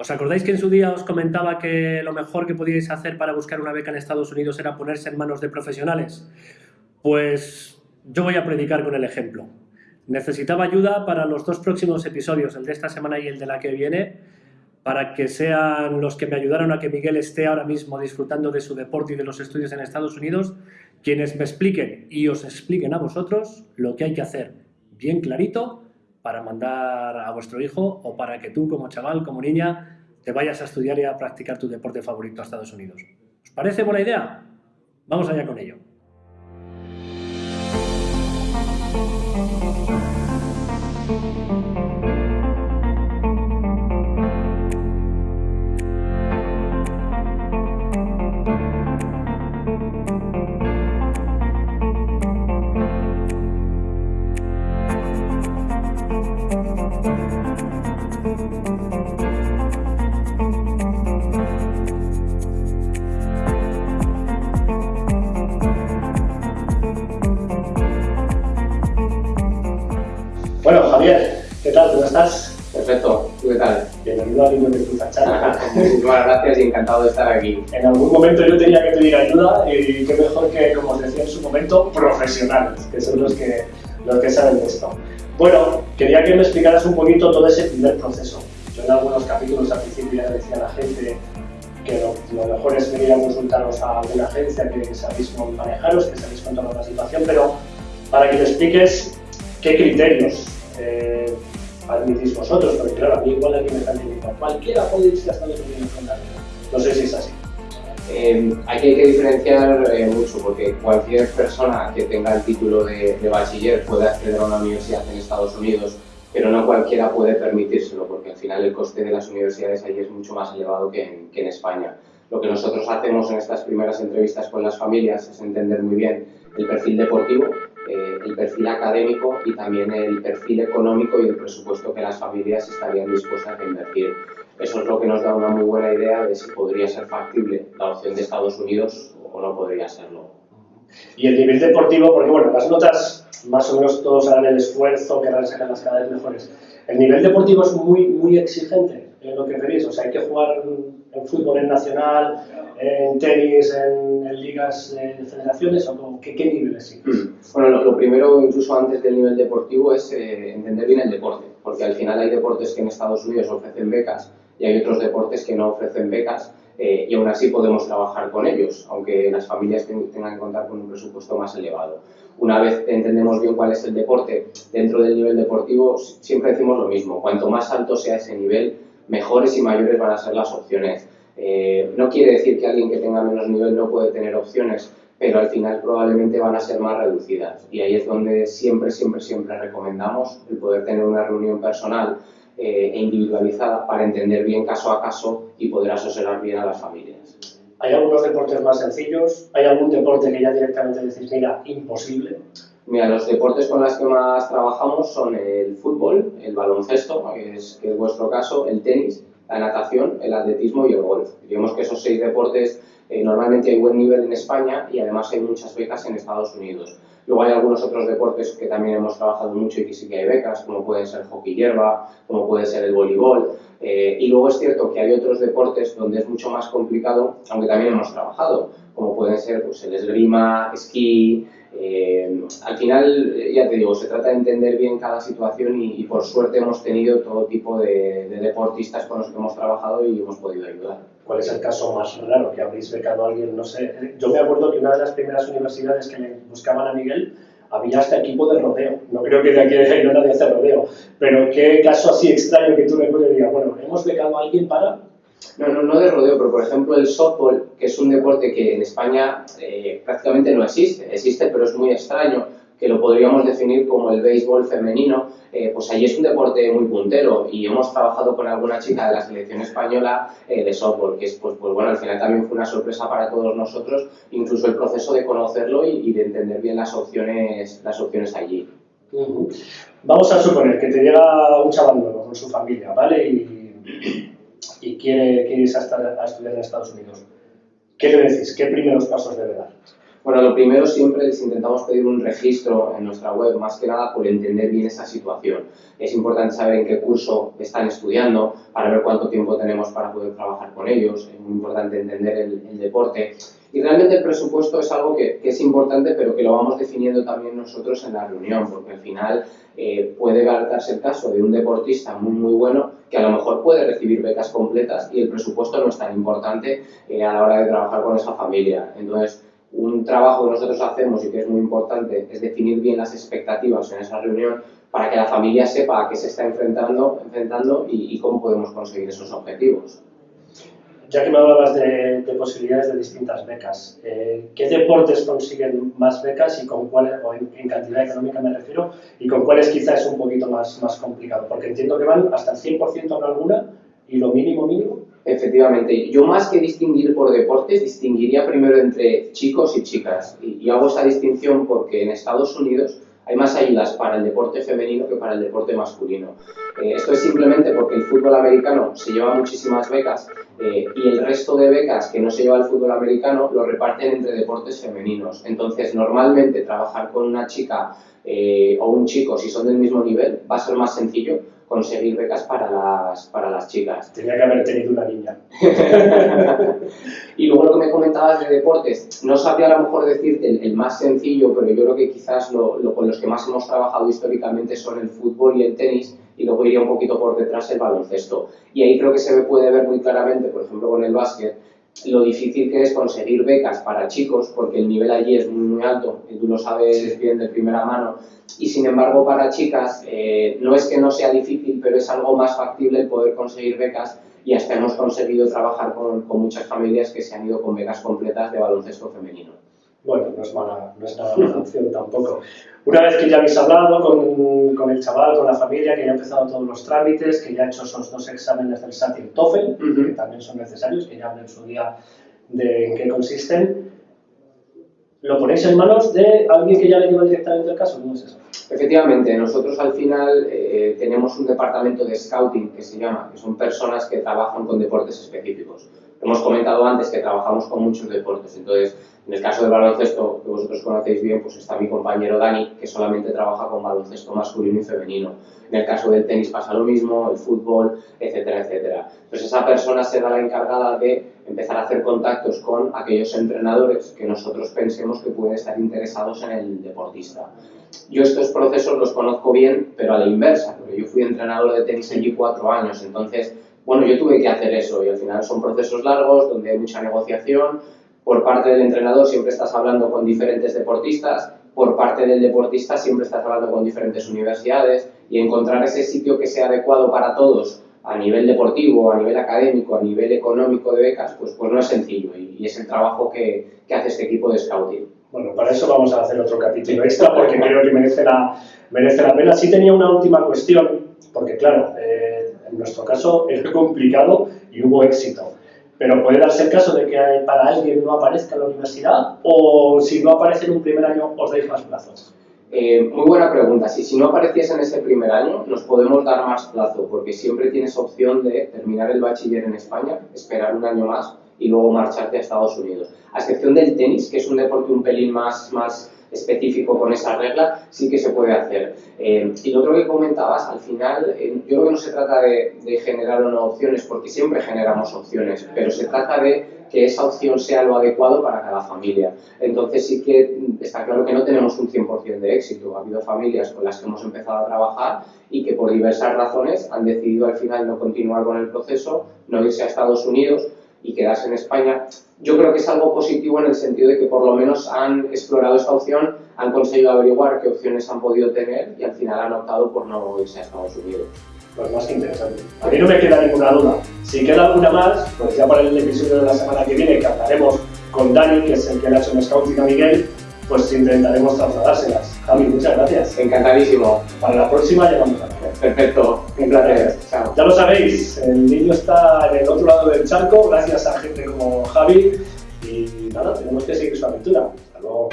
¿Os acordáis que en su día os comentaba que lo mejor que podíais hacer para buscar una beca en Estados Unidos era ponerse en manos de profesionales? Pues yo voy a predicar con el ejemplo. Necesitaba ayuda para los dos próximos episodios, el de esta semana y el de la que viene, para que sean los que me ayudaron a que Miguel esté ahora mismo disfrutando de su deporte y de los estudios en Estados Unidos, quienes me expliquen y os expliquen a vosotros lo que hay que hacer bien clarito para mandar a vuestro hijo o para que tú como chaval, como niña, te vayas a estudiar y a practicar tu deporte favorito a Estados Unidos. ¿Os parece buena idea? Vamos allá con ello. Estás? Perfecto, ¿tú qué tal? Bienvenido a Niño de Charla. Muchísimas gracias y encantado de estar aquí. En algún momento yo tenía que pedir ayuda y qué mejor que, como os decía en su momento, profesionales, que son los que, los que saben de esto. Bueno, quería que me explicaras un poquito todo ese primer proceso. Yo en algunos capítulos al principio ya decía a la gente que lo, lo mejor es venir a consultaros a alguna agencia que sabéis cómo manejaros, que sabéis controlar la situación, pero para que me expliques qué criterios eh, admitís vosotros, porque claro, a mí igual aquí me están diciendo, cualquiera puede irse a Estados Unidos con. No sé si es así. Eh, aquí hay que diferenciar eh, mucho porque cualquier persona que tenga el título de, bachiller puede acceder a una universidad en Estados Unidos, pero no cualquiera puede permitírselo porque al final el coste de las universidades allí es mucho más elevado que en España. Lo que nosotros hacemos en estas primeras entrevistas con las familias es entender muy bien el perfil deportivo, eh, el perfil académico y también el perfil económico y el presupuesto que las familias estarían dispuestas a invertir. Eso es lo que nos da una muy buena idea de si podría ser factible la opción de Estados Unidos o no podría serlo. Y el nivel deportivo, porque bueno, las notas más o menos todos harán el esfuerzo, querrán sacarlas cada vez mejores. El nivel deportivo es muy, muy exigente en lo que pedís, o sea, hay que jugar en fútbol en nacional, en tenis, en, en ligas de federaciones, o qué, qué nivel es? Bueno, lo, lo, primero, incluso antes del nivel deportivo, es eh, entender bien el deporte, porque al final hay deportes que en Estados Unidos ofrecen becas y hay otros deportes que no ofrecen becas eh, y aún así podemos trabajar con ellos, aunque las familias tengan que contar con un presupuesto más elevado. Una vez entendemos bien cuál es el deporte dentro del nivel deportivo, siempre decimos lo mismo, cuanto más alto sea ese nivel, mejores y mayores van a ser las opciones. Eh, no quiere decir que alguien que tenga menos nivel no puede tener opciones, pero al final probablemente van a ser más reducidas. Y ahí es donde siempre, siempre, siempre recomendamos el poder tener una reunión personal eh, e individualizada para entender bien caso a caso y poder asesorar bien a las familias. ¿Hay algunos deportes más sencillos? ¿Hay algún deporte que ya directamente decís, mira, imposible? Mira, los deportes con los que más trabajamos son el fútbol, el baloncesto, que es, vuestro caso, el tenis, la natación, el atletismo y el golf. Digamos que esos seis deportes eh, normalmente hay buen nivel en España y además hay muchas becas en Estados Unidos. Luego hay algunos otros deportes que también hemos trabajado mucho y que sí que hay becas, como pueden ser hockey hierba, como puede ser el voleibol. Eh, y luego es cierto que hay otros deportes donde es mucho más complicado, aunque también hemos trabajado, como pueden ser pues, el esgrima, esquí, eh, al final, ya te digo, se trata de entender bien cada situación y, y por suerte hemos tenido todo tipo de, de, deportistas con los que hemos trabajado y hemos podido ayudar. ¿Cuál es el caso más raro que habréis becado a alguien? No sé, yo me acuerdo que una de las primeras universidades que le buscaban a Miguel había hasta equipo de rodeo. No creo que de aquí no nadie hace rodeo. Pero qué caso así extraño que tú recuerdes y bueno, hemos becado a alguien para no, no, no de rodeo, pero por ejemplo el softball, que es un deporte que en España eh, prácticamente no existe, existe pero es muy extraño, que lo podríamos definir como el béisbol femenino, eh, pues allí es un deporte muy puntero y hemos trabajado con alguna chica de la selección española eh, de softball, que es, pues, pues bueno, al final también fue una sorpresa para todos nosotros, incluso el proceso de conocerlo y, de entender bien las opciones, las opciones allí. Vamos a suponer que te llega un chaval con su familia, ¿vale? Quiere, quiere a, estar, a, estudiar en Estados Unidos. ¿Qué le decís? ¿Qué primeros pasos debe dar? Bueno, lo primero siempre les intentamos pedir un registro en nuestra web, más que nada por entender bien esa situación. Es importante saber en qué curso están estudiando, para ver cuánto tiempo tenemos para poder trabajar con ellos. Es muy importante entender el, deporte. Y realmente el presupuesto es algo que, es importante, pero que lo vamos definiendo también nosotros en la reunión, porque al final eh, puede darse el caso de un deportista muy, muy bueno que a lo mejor puede recibir becas completas y el presupuesto no es tan importante eh, a la hora de trabajar con esa familia. Entonces, un trabajo que nosotros hacemos y que es muy importante es definir bien las expectativas en esa reunión para que la familia sepa a qué se está enfrentando, enfrentando y, cómo podemos conseguir esos objetivos. Ya que me hablabas de, posibilidades de distintas becas, eh, ¿qué deportes consiguen más becas y con cuáles, o en, cantidad económica me refiero, y con cuáles quizás es un poquito más, más complicado? Porque entiendo que van hasta el 100% en alguna y lo mínimo mínimo Efectivamente, yo más que distinguir por deportes, distinguiría primero entre chicos y chicas. Y, hago esa distinción porque en Estados Unidos hay más ayudas para el deporte femenino que para el deporte masculino. Eh, esto es simplemente porque el fútbol americano se lleva muchísimas becas eh, y el resto de becas que no se lleva el fútbol americano lo reparten entre deportes femeninos. Entonces, normalmente trabajar con una chica eh, o un chico, si son del mismo nivel, va a ser más sencillo conseguir becas para las, para las chicas. Tenía que haber tenido una niña. y luego lo que me comentabas de deportes, no sabía a lo mejor decirte el, más sencillo, pero yo creo que quizás lo, lo, con los que más hemos trabajado históricamente son el fútbol y el tenis, y luego iría un poquito por detrás el baloncesto. Y ahí creo que se me puede ver muy claramente, por ejemplo, con el básquet, lo difícil que es conseguir becas para chicos, porque el nivel allí es muy, muy alto, y tú lo sabes bien de primera mano, y sin embargo para chicas eh, no es que no sea difícil, pero es algo más factible el poder conseguir becas y hasta hemos conseguido trabajar con, con muchas familias que se han ido con becas completas de baloncesto femenino. Bueno, no es, mala, no es nada mala opción tampoco. Una vez que ya habéis hablado con, con, el chaval, con la familia, que ya ha empezado todos los trámites, que ya ha hecho esos dos exámenes del SAT y el TOEFL, que también son necesarios, que ya hablé en su día de en qué consisten, ¿lo ponéis en manos de alguien que ya le lleva directamente el caso? ¿Cómo es eso? Efectivamente, nosotros al final eh, tenemos un departamento de scouting que se llama, que son personas que trabajan con deportes específicos. Hemos comentado antes que trabajamos con muchos deportes, entonces en el caso del baloncesto, que vosotros conocéis bien, pues está mi compañero Dani, que solamente trabaja con baloncesto masculino y femenino. En el caso del tenis pasa lo mismo, el fútbol, etcétera, etcétera. Entonces esa persona será la encargada de empezar a hacer contactos con aquellos entrenadores que nosotros pensemos que pueden estar interesados en el deportista. Yo estos procesos los conozco bien, pero a la inversa, porque yo fui entrenador de tenis allí cuatro años, entonces, bueno, yo tuve que hacer eso y al final son procesos largos donde hay mucha negociación. Por parte del entrenador siempre estás hablando con diferentes deportistas, por parte del deportista siempre estás hablando con diferentes universidades y encontrar ese sitio que sea adecuado para todos a nivel deportivo, a nivel académico, a nivel económico de becas, pues, pues no es sencillo y, y es el trabajo que, que hace este equipo de scouting. Bueno, para eso vamos a hacer otro capítulo extra porque creo que merece la, merece la pena. Sí tenía una última cuestión, porque claro, eh, en nuestro caso es complicado y hubo éxito. Pero puede darse el caso de que para alguien no aparezca en la universidad o si no aparece en un primer año os dais más plazos. Eh, muy buena pregunta. Si, si no apareciese en ese primer año, nos podemos dar más plazo, porque siempre tienes opción de terminar el bachiller en España, esperar un año más y luego marcharte a Estados Unidos. A excepción del tenis, que es un deporte un pelín más, más específico con esa regla, sí que se puede hacer. Eh, y lo otro que comentabas, al final, eh, yo creo que no se trata de, de generar o no opciones, porque siempre generamos opciones, pero se trata de que esa opción sea lo adecuado para cada familia. Entonces sí que está claro que no tenemos un 100% de éxito. Ha habido familias con las que hemos empezado a trabajar y que por diversas razones han decidido al final no continuar con el proceso, no irse a Estados Unidos y quedarse en España, yo creo que es algo positivo en el sentido de que por lo menos han explorado esta opción, han conseguido averiguar qué opciones han podido tener y al final han optado por no irse a Estados Unidos. Pues más que interesante. A mí no me queda ninguna duda. Si queda alguna más, pues ya para el episodio de la semana que viene que hablaremos con Dani, que es el que le ha hecho un scouting a Miguel, pues intentaremos trasladárselas. Javi, muchas gracias. Encantadísimo. Para la próxima ya vamos a Perfecto, un placer. Chao. Ya lo sabéis, el niño está en el otro lado del charco, gracias a gente como Javi. Y nada, tenemos que seguir su aventura. Hasta luego.